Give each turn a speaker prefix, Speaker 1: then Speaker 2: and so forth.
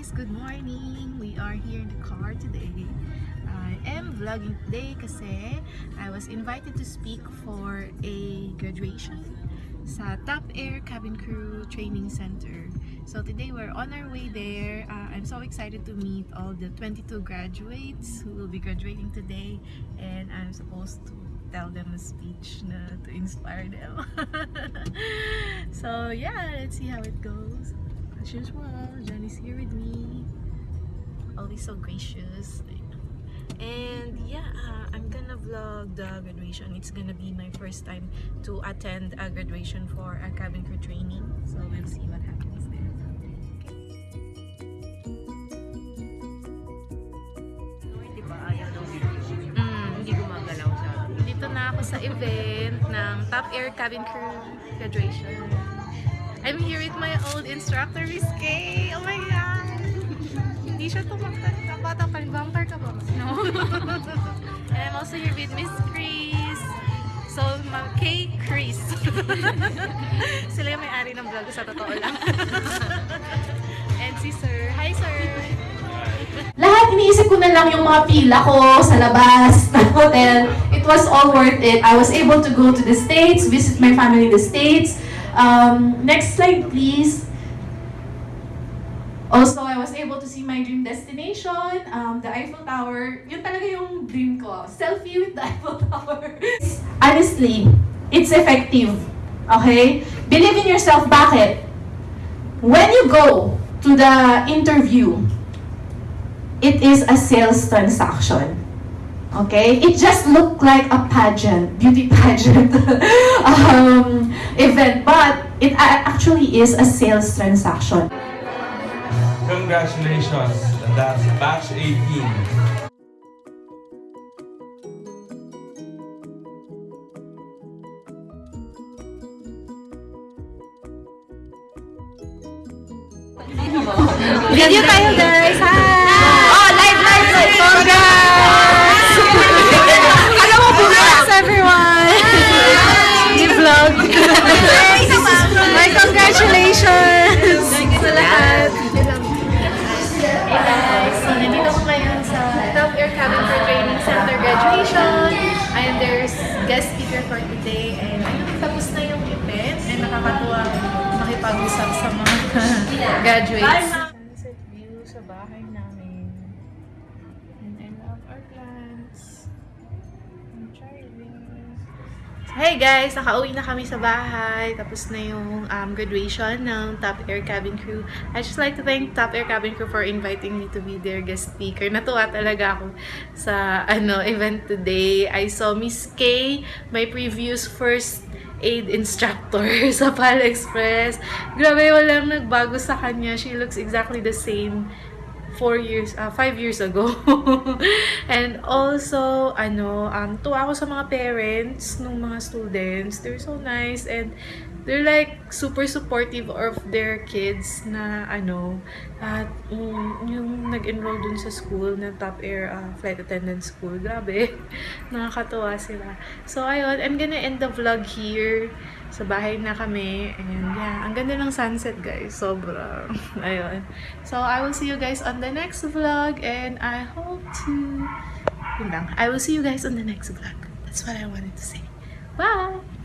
Speaker 1: guys! Good morning! We are here in the car today. I am vlogging today kasi I was invited to speak for a graduation sa Top Air Cabin Crew Training Center. So today we're on our way there. Uh, I'm so excited to meet all the 22 graduates who will be graduating today and I'm supposed to tell them a speech na to inspire them. so yeah, let's see how it goes. As usual, Johnny's here with me. Always so gracious. And yeah, uh, I'm gonna vlog the graduation. It's gonna be my first time to attend a graduation for a cabin crew training. So we'll see what happens there. Mm. Dito na ako sa event ng Top Air Cabin Crew graduation. I'm here with my old instructor, Miss Kay. Oh my God! Hindi siya tumaktan. Kabata pa rin. Vampire ka ba? No. And I'm also here with Miss Chris. So, ma- Kay Chris. Sila yung may-ari ng vlog sa totoo lang. And si Sir. Hi, Sir!
Speaker 2: Lahat iniisip ko na lang yung mga pila ko sa labas ng hotel. It was all worth it. I was able to go to the States, visit my family in the States. Um, next slide, please. Also, I was able to see my dream destination, um, the Eiffel Tower. Yun talaga yung dream ko. Selfie with the Eiffel Tower. Honestly, it's effective. Okay? Believe in yourself. Bakit? When you go to the interview, it is a sales transaction. Okay? It just looked like a pageant, beauty pageant um, event, but it actually is a sales transaction.
Speaker 3: Congratulations, that's batch 18.
Speaker 1: Video tayo guys! Hi! Guest speaker for today. And ayun, tapos na yung event. And nakakatuwa makipag-usap sa mga graduates. Sunset view sa bahay namin. And I love our plants. Hey guys! Nakauwi na kami sa bahay. Tapos na yung um, graduation ng Top Air Cabin Crew. I just like to thank Top Air Cabin Crew for inviting me to be their guest speaker. Natuwa talaga ako sa ano event today. I saw Miss Kay, my previous first aid instructor sa Pal Express. Grabe, walang nagbago sa kanya. She looks exactly the same four years, uh, five years ago. and also, ano, um, tuwa ako sa mga parents ng mga students. They're so nice and they're like super supportive of their kids na ano, at um, yung nag-enroll dun sa school na Top Air uh, Flight Attendant School. Grabe, nakakatuwa sila. So, ayun, I'm gonna end the vlog here. Sa bahay na kami. And yeah, ang ganda ng sunset guys. Sobra. Ayun. So, I will see you guys on the next vlog. And I hope to... Yun lang. I will see you guys on the next vlog. That's what I wanted to say. Bye!